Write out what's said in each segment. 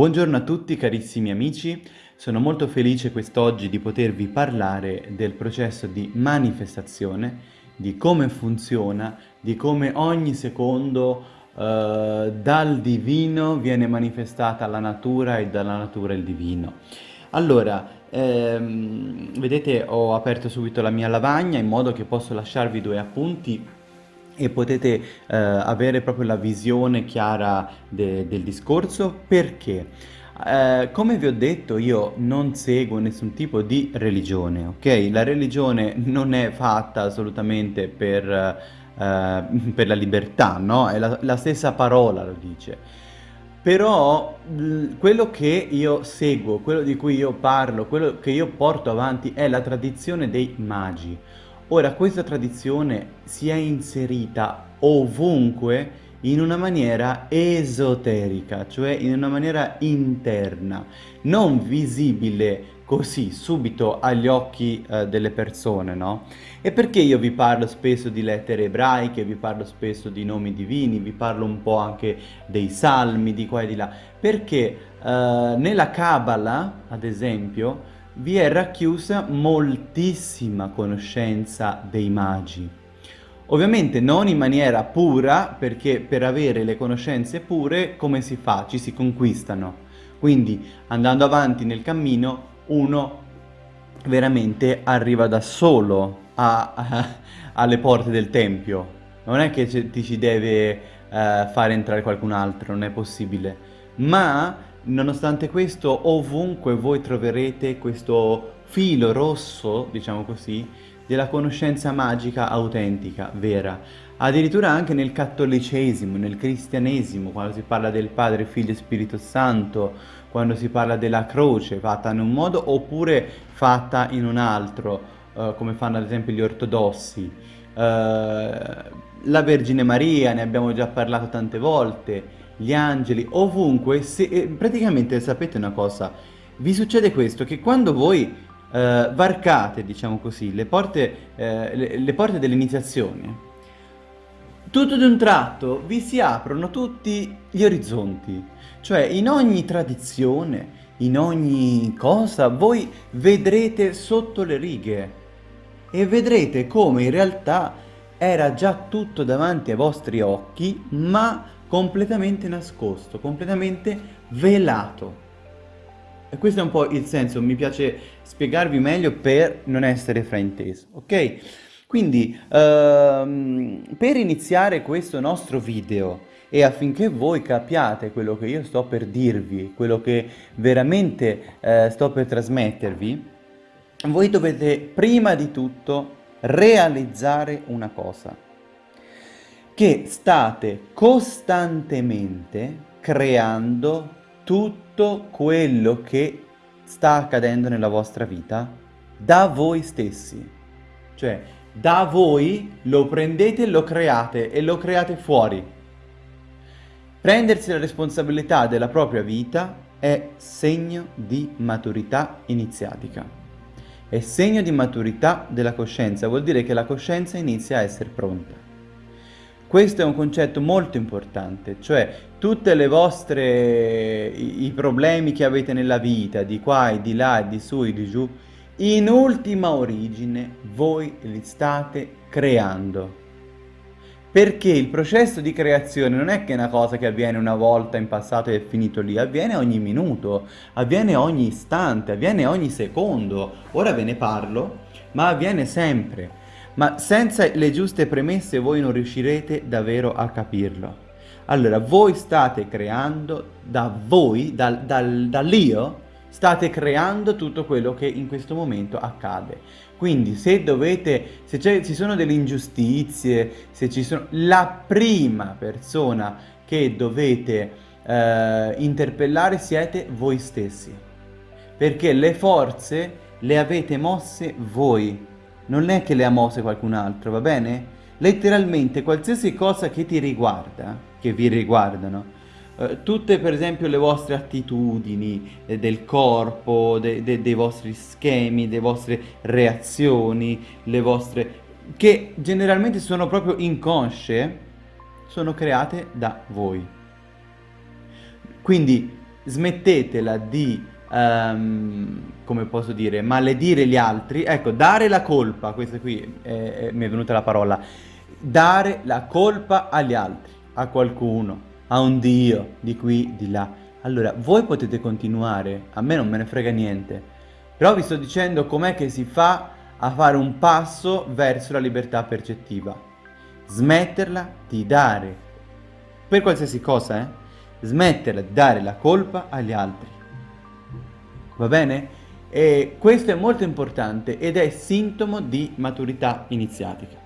Buongiorno a tutti carissimi amici, sono molto felice quest'oggi di potervi parlare del processo di manifestazione, di come funziona, di come ogni secondo eh, dal divino viene manifestata la natura e dalla natura il divino. Allora, ehm, vedete ho aperto subito la mia lavagna in modo che posso lasciarvi due appunti e potete eh, avere proprio la visione chiara de del discorso perché eh, come vi ho detto io non seguo nessun tipo di religione, ok? La religione non è fatta assolutamente per, eh, per la libertà, no? È la, la stessa parola lo dice. Però quello che io seguo, quello di cui io parlo, quello che io porto avanti è la tradizione dei magi. Ora, questa tradizione si è inserita ovunque in una maniera esoterica, cioè in una maniera interna, non visibile così subito agli occhi eh, delle persone, no? E perché io vi parlo spesso di lettere ebraiche, vi parlo spesso di nomi divini, vi parlo un po' anche dei salmi di qua e di là? Perché eh, nella Kabbalah, ad esempio, vi è racchiusa moltissima conoscenza dei magi. Ovviamente non in maniera pura, perché per avere le conoscenze pure, come si fa? Ci si conquistano. Quindi, andando avanti nel cammino, uno veramente arriva da solo a, a, alle porte del Tempio. Non è che ti ci deve uh, fare entrare qualcun altro, non è possibile. Ma Nonostante questo, ovunque voi troverete questo filo rosso, diciamo così, della conoscenza magica autentica, vera. Addirittura anche nel cattolicesimo, nel cristianesimo, quando si parla del Padre, Figlio e Spirito Santo, quando si parla della croce fatta in un modo oppure fatta in un altro, uh, come fanno ad esempio gli ortodossi. Uh, la Vergine Maria, ne abbiamo già parlato tante volte, gli angeli, ovunque, se, eh, praticamente sapete una cosa, vi succede questo, che quando voi eh, varcate, diciamo così, le porte, eh, le, le porte dell'iniziazione, tutto d'un tratto vi si aprono tutti gli orizzonti, cioè in ogni tradizione, in ogni cosa, voi vedrete sotto le righe e vedrete come in realtà era già tutto davanti ai vostri occhi, ma completamente nascosto, completamente velato. E questo è un po' il senso, mi piace spiegarvi meglio per non essere frainteso, ok? Quindi, ehm, per iniziare questo nostro video e affinché voi capiate quello che io sto per dirvi, quello che veramente eh, sto per trasmettervi, voi dovete prima di tutto realizzare una cosa che state costantemente creando tutto quello che sta accadendo nella vostra vita da voi stessi. Cioè, da voi lo prendete, lo create e lo create fuori. Prendersi la responsabilità della propria vita è segno di maturità iniziatica. È segno di maturità della coscienza, vuol dire che la coscienza inizia a essere pronta. Questo è un concetto molto importante, cioè tutte le vostre, i, i problemi che avete nella vita, di qua e di là di su e di giù, in ultima origine voi li state creando. Perché il processo di creazione non è che è una cosa che avviene una volta in passato e è finito lì, avviene ogni minuto, avviene ogni istante, avviene ogni secondo. Ora ve ne parlo, ma avviene sempre ma senza le giuste premesse voi non riuscirete davvero a capirlo. Allora, voi state creando, da voi, dal, dal, dall'io, state creando tutto quello che in questo momento accade. Quindi se dovete, se ci sono delle ingiustizie, se ci sono, la prima persona che dovete eh, interpellare siete voi stessi. Perché le forze le avete mosse voi non è che le ha mosse qualcun altro, va bene? Letteralmente qualsiasi cosa che ti riguarda, che vi riguardano, eh, tutte per esempio le vostre attitudini eh, del corpo, de, de, dei vostri schemi, le vostre reazioni, le vostre... che generalmente sono proprio inconsce, sono create da voi. Quindi smettetela di, um, come posso dire, maledire gli altri, ecco, dare la colpa, questa qui è, mi è venuta la parola, dare la colpa agli altri, a qualcuno, a un Dio, di qui, di là. Allora, voi potete continuare, a me non me ne frega niente, però vi sto dicendo com'è che si fa a fare un passo verso la libertà percettiva. Smetterla di dare, per qualsiasi cosa, eh? Smetterla di dare la colpa agli altri. Va bene? E questo è molto importante ed è sintomo di maturità iniziatica.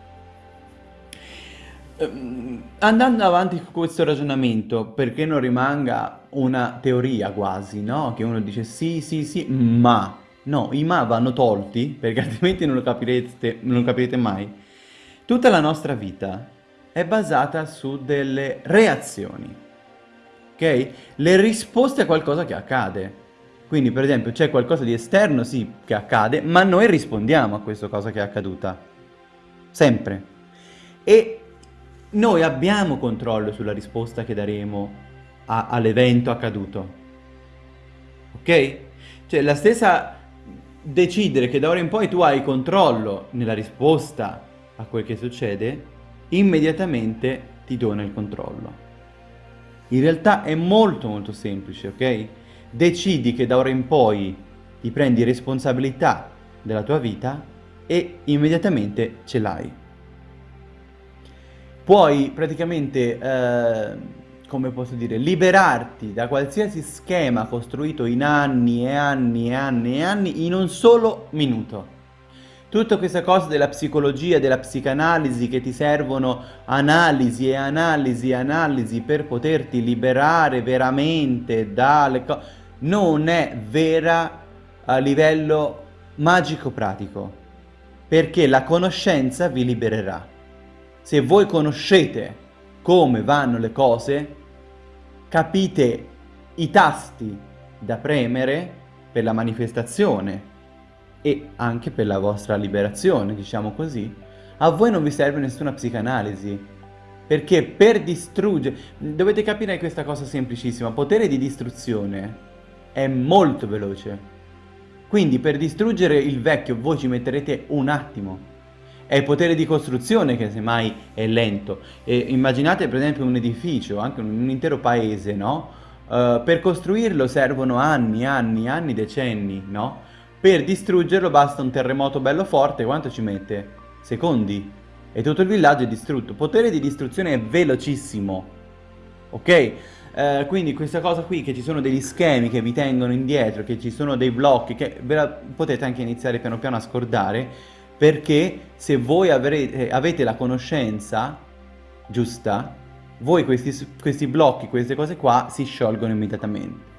Ehm, andando avanti con questo ragionamento, perché non rimanga una teoria quasi, no? Che uno dice sì, sì, sì, ma No, i ma vanno tolti, perché altrimenti non lo capirete, non lo capirete mai. Tutta la nostra vita è basata su delle reazioni, ok? Le risposte a qualcosa che accade. Quindi, per esempio, c'è qualcosa di esterno, sì, che accade, ma noi rispondiamo a questa cosa che è accaduta. Sempre. E noi abbiamo controllo sulla risposta che daremo all'evento accaduto. Ok? Cioè, la stessa decidere che da ora in poi tu hai controllo nella risposta a quel che succede, immediatamente ti dona il controllo. In realtà è molto molto semplice, ok? Decidi che da ora in poi ti prendi responsabilità della tua vita e immediatamente ce l'hai. Puoi praticamente eh, come posso dire, liberarti da qualsiasi schema costruito in anni e anni e anni e anni in un solo minuto. Tutta questa cosa della psicologia, della psicanalisi che ti servono analisi e analisi e analisi per poterti liberare veramente dalle cose, non è vera a livello magico-pratico, perché la conoscenza vi libererà. Se voi conoscete come vanno le cose, capite i tasti da premere per la manifestazione e anche per la vostra liberazione, diciamo così, a voi non vi serve nessuna psicanalisi. Perché per distruggere... Dovete capire questa cosa semplicissima. Potere di distruzione è molto veloce. Quindi per distruggere il vecchio voi ci metterete un attimo. È il potere di costruzione che semmai è lento. E immaginate per esempio un edificio, anche un, intero paese, no? Uh, per costruirlo servono anni, anni, anni, decenni, no? Per distruggerlo basta un terremoto bello forte, quanto ci mette? Secondi. E tutto il villaggio è distrutto. Potere di distruzione è velocissimo. Ok? Uh, quindi questa cosa qui, che ci sono degli schemi che vi tengono indietro, che ci sono dei blocchi, che ve la potete anche iniziare piano piano a scordare, perché se voi avrete, avete la conoscenza giusta, voi questi, questi blocchi, queste cose qua si sciolgono immediatamente.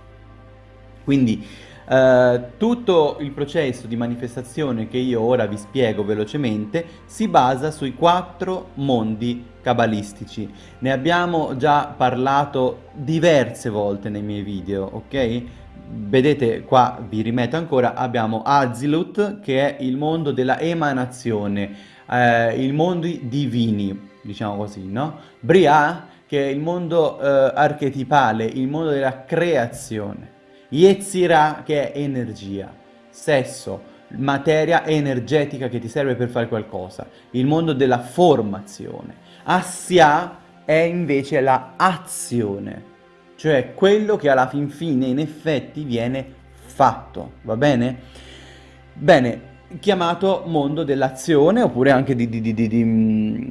Quindi eh, tutto il processo di manifestazione che io ora vi spiego velocemente si basa sui quattro mondi cabalistici. Ne abbiamo già parlato diverse volte nei miei video, ok? vedete qua vi rimetto ancora abbiamo Azilut che è il mondo della emanazione eh, il mondo divini diciamo così no Bria che è il mondo eh, archetipale il mondo della creazione Yetzira che è energia sesso materia energetica che ti serve per fare qualcosa il mondo della formazione Assia è invece la azione cioè quello che alla fin fine in effetti viene fatto, va bene? Bene, chiamato mondo dell'azione oppure anche mm,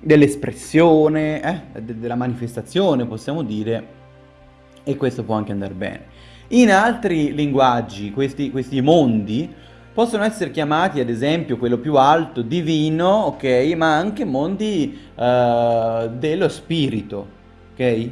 dell'espressione, eh? de della manifestazione possiamo dire, e questo può anche andare bene. In altri linguaggi questi, questi mondi possono essere chiamati ad esempio quello più alto divino, ok, ma anche mondi uh, dello spirito, ok?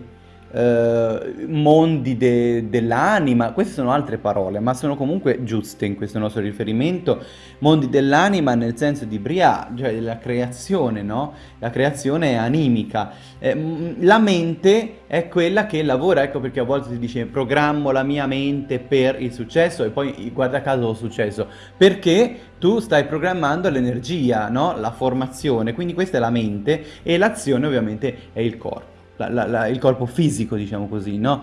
Eh, mondi de dell'anima, queste sono altre parole, ma sono comunque giuste in questo nostro riferimento, mondi dell'anima nel senso di Bria, cioè della creazione, no? La creazione è animica. Eh, la mente è quella che lavora, ecco perché a volte si dice programmo la mia mente per il successo e poi guarda caso ho successo, perché tu stai programmando l'energia, no? La formazione, quindi questa è la mente e l'azione ovviamente è il corpo. La, la, la, il corpo fisico, diciamo così, no?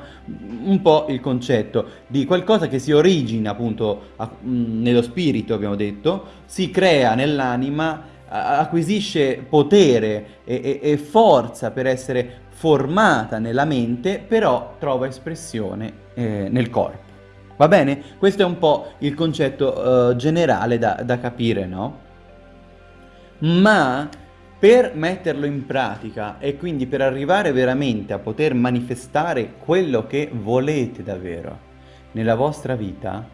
Un po' il concetto di qualcosa che si origina appunto a, mh, nello spirito, abbiamo detto, si crea nell'anima, acquisisce potere e, e, e, forza per essere formata nella mente, però trova espressione eh, nel corpo. Va bene? Questo è un po' il concetto uh, generale da, da capire, no? Ma per metterlo in pratica e quindi per arrivare veramente a poter manifestare quello che volete davvero nella vostra vita,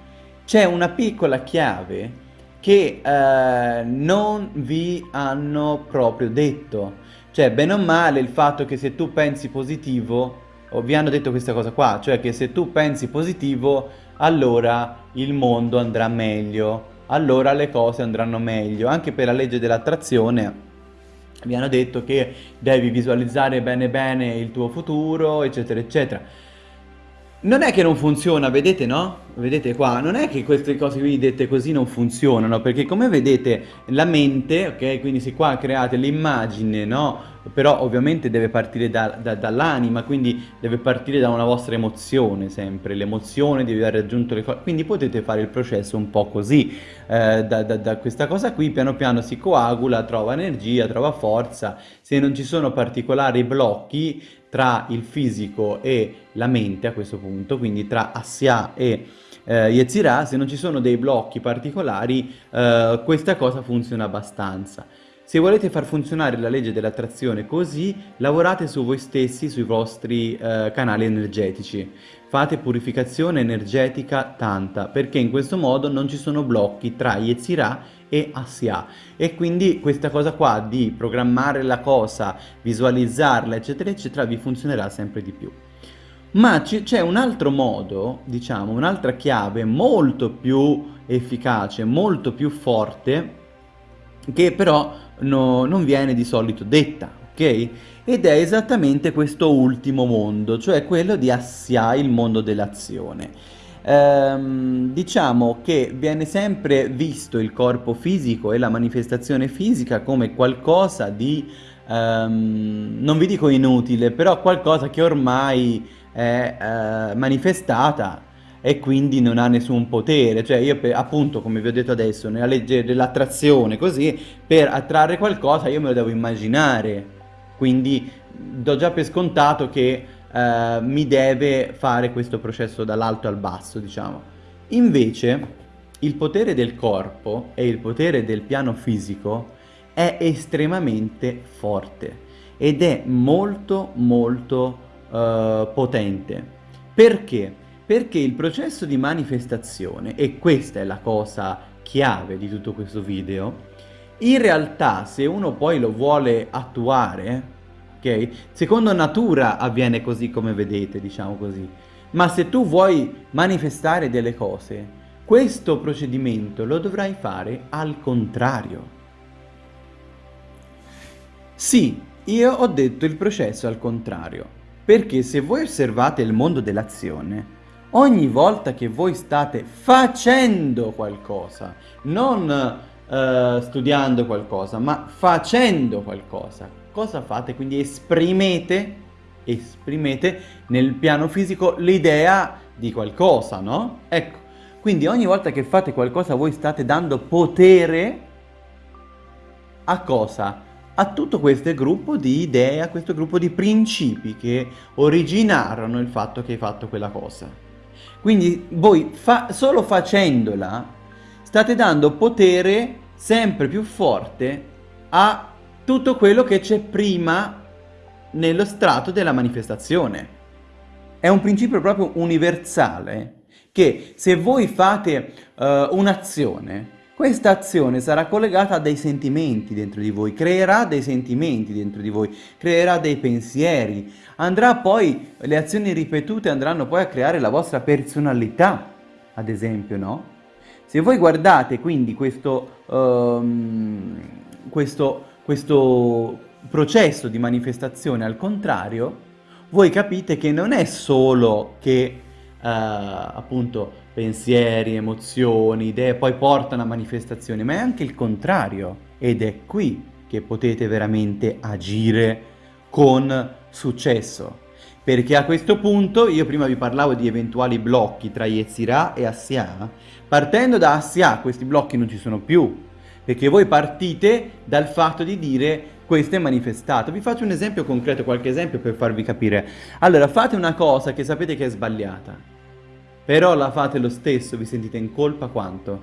c'è una piccola chiave che eh, non vi hanno proprio detto. Cioè, bene o male, il fatto che se tu pensi positivo, o vi hanno detto questa cosa qua, cioè che se tu pensi positivo, allora il mondo andrà meglio, allora le cose andranno meglio. Anche per la legge dell'attrazione mi hanno detto che devi visualizzare bene bene il tuo futuro, eccetera, eccetera. Non è che non funziona, vedete no? Vedete qua, non è che queste cose qui dette così non funzionano, perché come vedete la mente, ok, quindi se qua create l'immagine, no? Però ovviamente deve partire da, da, dall'anima, quindi deve partire da una vostra emozione sempre, l'emozione di aver raggiunto le cose, quindi potete fare il processo un po' così, eh, da, da questa cosa qui piano piano si coagula, trova energia, trova forza, se non ci sono particolari blocchi tra il fisico e la mente a questo punto, quindi tra Assia e eh, Yetzirah, se non ci sono dei blocchi particolari, eh, questa cosa funziona abbastanza. Se volete far funzionare la legge dell'attrazione così, lavorate su voi stessi, sui vostri eh, canali energetici. Fate purificazione energetica tanta, perché in questo modo non ci sono blocchi tra Yetzirah e Asya. E quindi questa cosa qua di programmare la cosa, visualizzarla, eccetera, eccetera, vi funzionerà sempre di più. Ma c'è un altro modo, diciamo, un'altra chiave molto più efficace, molto più forte, che però no, non viene di solito detta, ok? Ed è esattamente questo ultimo mondo, cioè quello di Assia, il mondo dell'azione. Ehm, diciamo che viene sempre visto il corpo fisico e la manifestazione fisica come qualcosa di, ehm, non vi dico inutile, però qualcosa che ormai è eh, manifestata e quindi non ha nessun potere, cioè io per, appunto come vi ho detto adesso nella legge dell'attrazione così per attrarre qualcosa io me lo devo immaginare, quindi do già per scontato che eh, mi deve fare questo processo dall'alto al basso diciamo. Invece il potere del corpo e il potere del piano fisico è estremamente forte ed è molto molto uh, potente. Perché? Perché il processo di manifestazione, e questa è la cosa chiave di tutto questo video, in realtà se uno poi lo vuole attuare, ok? Secondo natura avviene così come vedete, diciamo così. Ma se tu vuoi manifestare delle cose, questo procedimento lo dovrai fare al contrario. Sì, io ho detto il processo al contrario, perché se voi osservate il mondo dell'azione, ogni volta che voi state facendo qualcosa, non uh, studiando qualcosa, ma facendo qualcosa, cosa fate? Quindi esprimete, esprimete nel piano fisico l'idea di qualcosa, no? Ecco, quindi ogni volta che fate qualcosa voi state dando potere a cosa? A tutto questo gruppo di idee, a questo gruppo di principi che originarono il fatto che hai fatto quella cosa. Quindi voi fa solo facendola state dando potere sempre più forte a tutto quello che c'è prima nello strato della manifestazione. È un principio proprio universale che se voi fate uh, un'azione questa azione sarà collegata a dei sentimenti dentro di voi, creerà dei sentimenti dentro di voi, creerà dei pensieri, andrà poi, le azioni ripetute andranno poi a creare la vostra personalità, ad esempio, no? Se voi guardate quindi questo, um, questo, questo processo di manifestazione al contrario, voi capite che non è solo che uh, appunto pensieri, emozioni, idee poi portano a manifestazioni, ma è anche il contrario ed è qui che potete veramente agire con successo. Perché a questo punto, io prima vi parlavo di eventuali blocchi tra Yetzirah e Assia, partendo da Assia questi blocchi non ci sono più, perché voi partite dal fatto di dire questo è manifestato. Vi faccio un esempio concreto, qualche esempio per farvi capire. Allora, fate una cosa che sapete che è sbagliata, però la fate lo stesso, vi sentite in colpa quanto?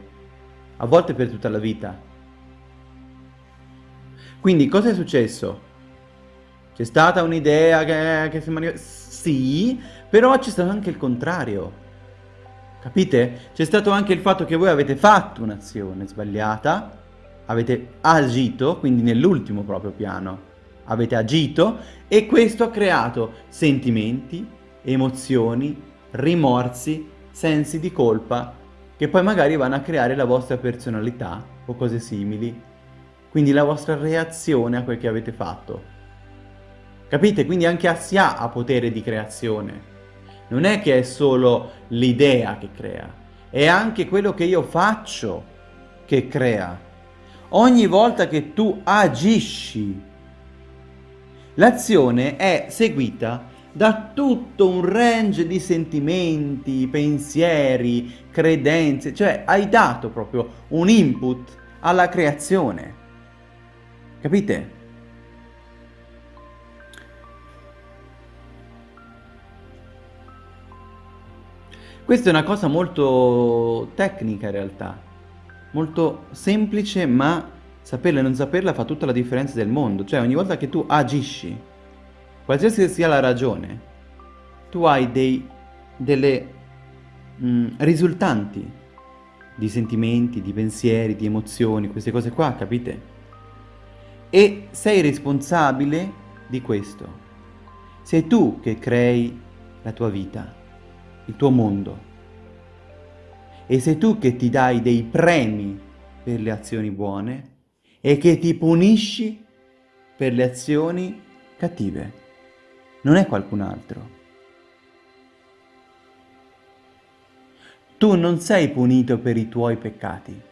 A volte per tutta la vita. Quindi cosa è successo? C'è stata un'idea che, che si manifesta... Sì, però c'è stato anche il contrario. Capite? C'è stato anche il fatto che voi avete fatto un'azione sbagliata, avete agito, quindi nell'ultimo proprio piano, avete agito e questo ha creato sentimenti, emozioni, rimorsi, sensi di colpa che poi magari vanno a creare la vostra personalità o cose simili, quindi la vostra reazione a quel che avete fatto. Capite? Quindi anche Assia ha potere di creazione. Non è che è solo l'idea che crea, è anche quello che io faccio che crea. Ogni volta che tu agisci, l'azione è seguita da tutto un range di sentimenti, pensieri, credenze, cioè hai dato proprio un input alla creazione. Capite? Questa è una cosa molto tecnica in realtà, molto semplice ma saperla e non saperla fa tutta la differenza del mondo, cioè ogni volta che tu agisci, qualsiasi sia la ragione, tu hai dei, delle mh, mm, risultanti di sentimenti, di pensieri, di emozioni, queste cose qua, capite? E sei responsabile di questo. Sei tu che crei la tua vita il tuo mondo. E sei tu che ti dai dei premi per le azioni buone e che ti punisci per le azioni cattive. Non è qualcun altro. Tu non sei punito per i tuoi peccati,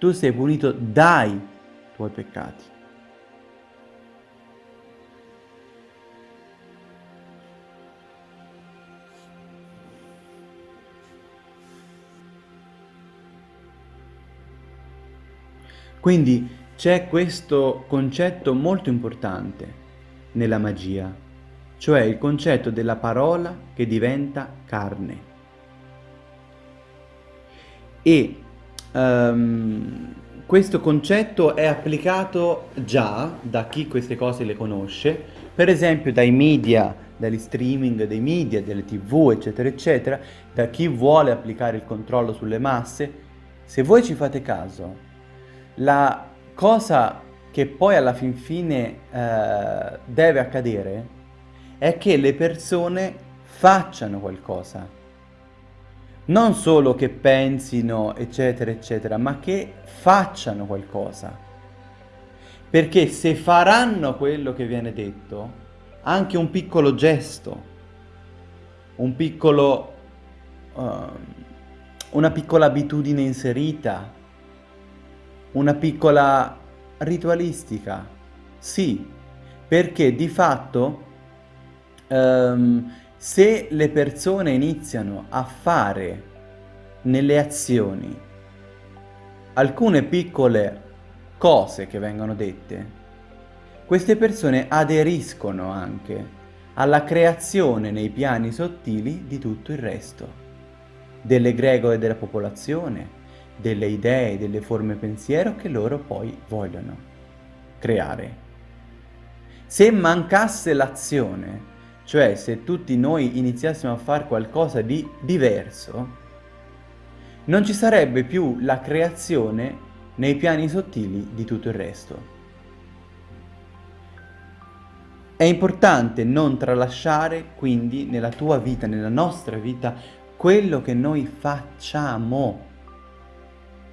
tu sei punito dai tuoi peccati. Quindi c'è questo concetto molto importante nella magia, cioè il concetto della parola che diventa carne. E um, questo concetto è applicato già da chi queste cose le conosce, per esempio dai media, dagli streaming dei media, delle tv, eccetera, eccetera, da chi vuole applicare il controllo sulle masse. Se voi ci fate caso, la cosa che poi alla fin fine eh, deve accadere è che le persone facciano qualcosa. Non solo che pensino, eccetera, eccetera, ma che facciano qualcosa. Perché se faranno quello che viene detto, anche un piccolo gesto, un piccolo, uh, una piccola abitudine inserita, una piccola ritualistica, sì, perché di fatto um, se le persone iniziano a fare nelle azioni alcune piccole cose che vengono dette, queste persone aderiscono anche alla creazione nei piani sottili di tutto il resto, delle gregore della popolazione, delle idee, delle forme pensiero che loro poi vogliono creare. Se mancasse l'azione, cioè se tutti noi iniziassimo a fare qualcosa di diverso, non ci sarebbe più la creazione nei piani sottili di tutto il resto. È importante non tralasciare quindi nella tua vita, nella nostra vita, quello che noi facciamo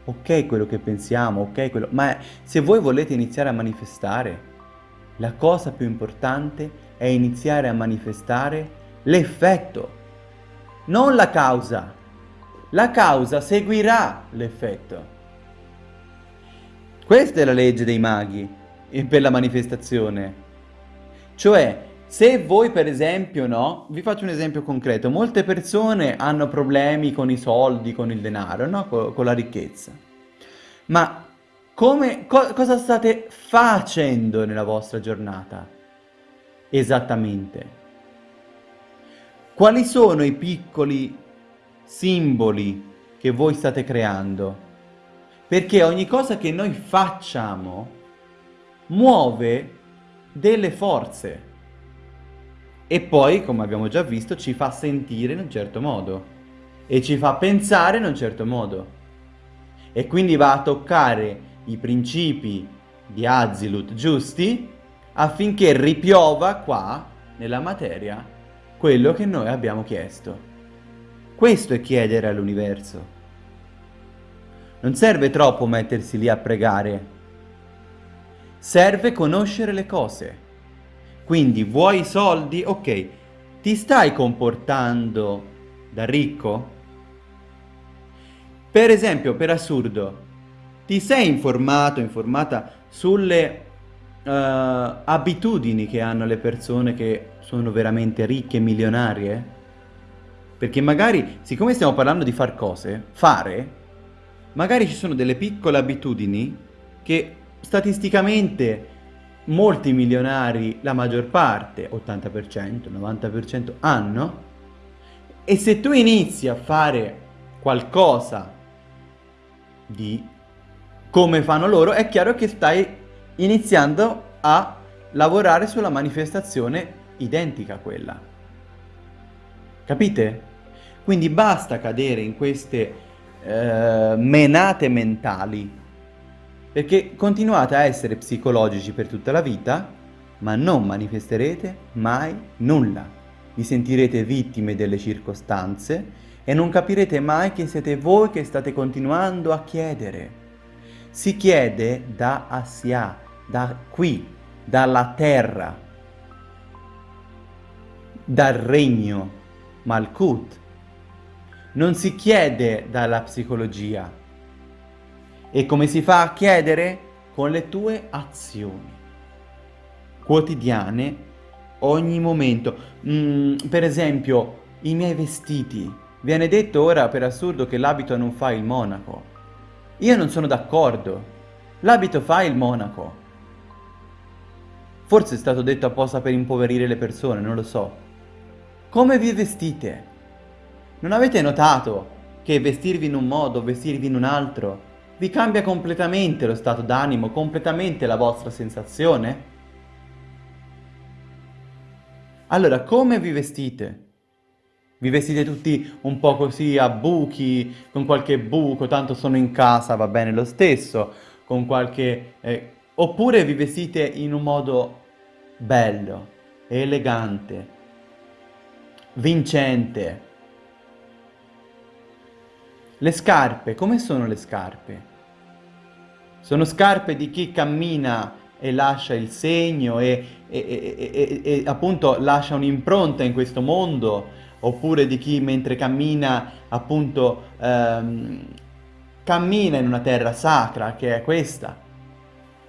ok quello che pensiamo, ok quello... Ma se voi volete iniziare a manifestare, la cosa più importante è iniziare a manifestare l'effetto, non la causa. La causa seguirà l'effetto. Questa è la legge dei maghi per la manifestazione. Cioè, Se voi per esempio, no? Vi faccio un esempio concreto. Molte persone hanno problemi con i soldi, con il denaro, no? Con, con la ricchezza. Ma come, co cosa state facendo nella vostra giornata? Esattamente. Quali sono i piccoli simboli che voi state creando? Perché ogni cosa che noi facciamo muove delle forze e poi, come abbiamo già visto, ci fa sentire in un certo modo e ci fa pensare in un certo modo e quindi va a toccare i principi di Azilut giusti affinché ripiova qua, nella materia, quello che noi abbiamo chiesto. Questo è chiedere all'universo. Non serve troppo mettersi lì a pregare. Serve conoscere le cose. Quindi vuoi i soldi? Ok, ti stai comportando da ricco? Per esempio, per assurdo, ti sei informato, informata sulle uh, abitudini che hanno le persone che sono veramente ricche e milionarie? Perché magari, siccome stiamo parlando di far cose, fare, magari ci sono delle piccole abitudini che statisticamente molti milionari, la maggior parte, 80%, 90%, hanno, e se tu inizi a fare qualcosa di come fanno loro, è chiaro che stai iniziando a lavorare sulla manifestazione identica a quella. Capite? Quindi basta cadere in queste eh, menate mentali perché continuate a essere psicologici per tutta la vita, ma non manifesterete mai nulla. Vi sentirete vittime delle circostanze e non capirete mai che siete voi che state continuando a chiedere. Si chiede da Asia, da qui, dalla terra, dal regno Malkut. Non si chiede dalla psicologia, e come si fa a chiedere? Con le tue azioni quotidiane, ogni momento. Mm, per esempio, i miei vestiti. Viene detto ora per assurdo che l'abito non fa il monaco. Io non sono d'accordo. L'abito fa il monaco. Forse è stato detto apposta per impoverire le persone, non lo so. Come vi vestite? Non avete notato che vestirvi in un modo, vestirvi in un altro, vi cambia completamente lo stato d'animo, completamente la vostra sensazione? Allora, come vi vestite? Vi vestite tutti un po' così a buchi, con qualche buco, tanto sono in casa, va bene lo stesso, con qualche... Eh, oppure vi vestite in un modo bello, elegante, vincente, le scarpe, come sono le scarpe? Sono scarpe di chi cammina e lascia il segno e, e, e, e appunto lascia un'impronta in questo mondo, oppure di chi mentre cammina appunto ehm, cammina in una terra sacra che è questa.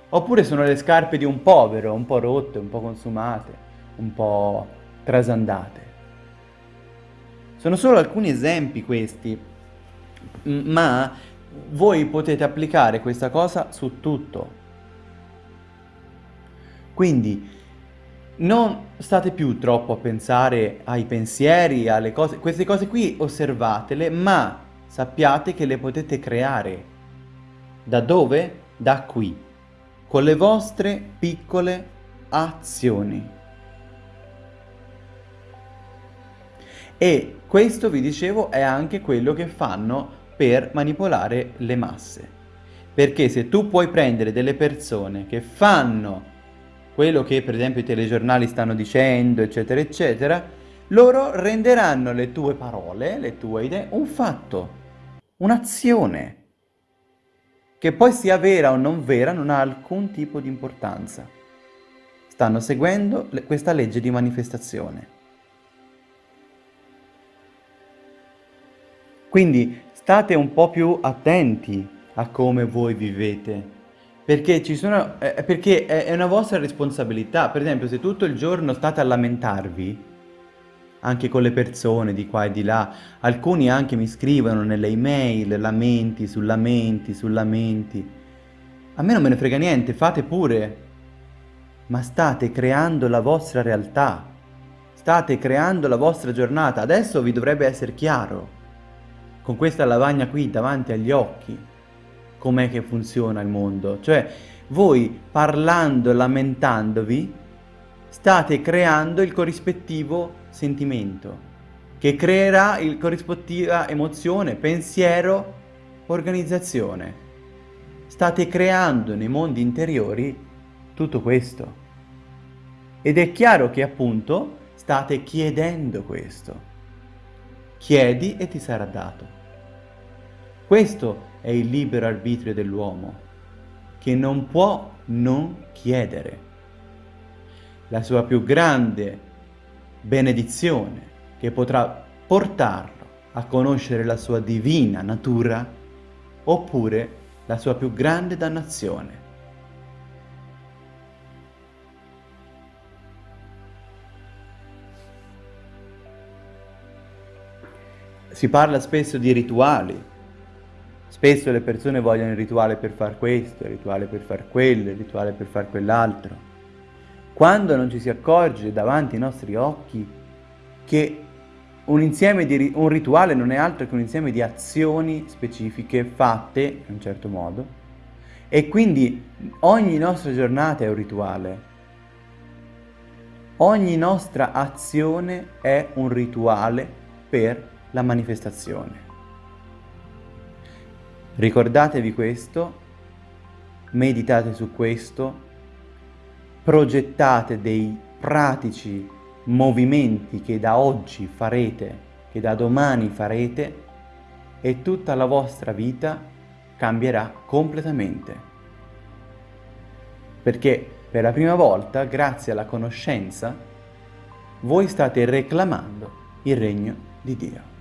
Oppure sono le scarpe di un povero, un po' rotte, un po' consumate, un po' trasandate. Sono solo alcuni esempi questi ma voi potete applicare questa cosa su tutto. Quindi non state più troppo a pensare ai pensieri, alle cose, queste cose qui osservatele, ma sappiate che le potete creare. Da dove? Da qui, con le vostre piccole azioni. E questo, vi dicevo, è anche quello che fanno per manipolare le masse. Perché se tu puoi prendere delle persone che fanno quello che per esempio i telegiornali stanno dicendo, eccetera, eccetera, loro renderanno le tue parole, le tue idee, un fatto, un'azione, che poi sia vera o non vera non ha alcun tipo di importanza. Stanno seguendo questa legge di manifestazione. Quindi state un po' più attenti a come voi vivete, Perché, ci sono, eh, perché è, è una vostra responsabilità. Per esempio, se tutto il giorno state a lamentarvi, anche con le persone di qua e di là, alcuni anche mi scrivono nelle email lamenti su lamenti su lamenti. A me non me ne frega niente, fate pure. Ma state creando la vostra realtà. State creando la vostra giornata. Adesso vi dovrebbe essere chiaro. Con questa lavagna qui davanti agli occhi com'è che funziona il mondo. Cioè, voi parlando, lamentandovi, state creando il corrispettivo sentimento, che creerà il corrispettiva emozione, pensiero, organizzazione. State creando nei mondi interiori tutto questo. Ed è chiaro che appunto state chiedendo questo. Chiedi e ti sarà dato. Questo è il libero arbitrio dell'uomo, che non può non chiedere. La sua più grande benedizione, che potrà portarlo a conoscere la sua divina natura, oppure la sua più grande dannazione. Si parla spesso di rituali, Spesso le persone vogliono il rituale per far questo, il rituale per far quello, il rituale per far quell'altro. Quando non ci si accorge davanti ai nostri occhi che un, di, un rituale non è altro che un insieme di azioni specifiche fatte in un certo modo e quindi ogni nostra giornata è un rituale. Ogni nostra azione è un rituale per la manifestazione. Ricordatevi questo, meditate su questo, progettate dei pratici movimenti che da oggi farete, che da domani farete e tutta la vostra vita cambierà completamente. Perché per la prima volta, grazie alla conoscenza, voi state reclamando il regno di Dio.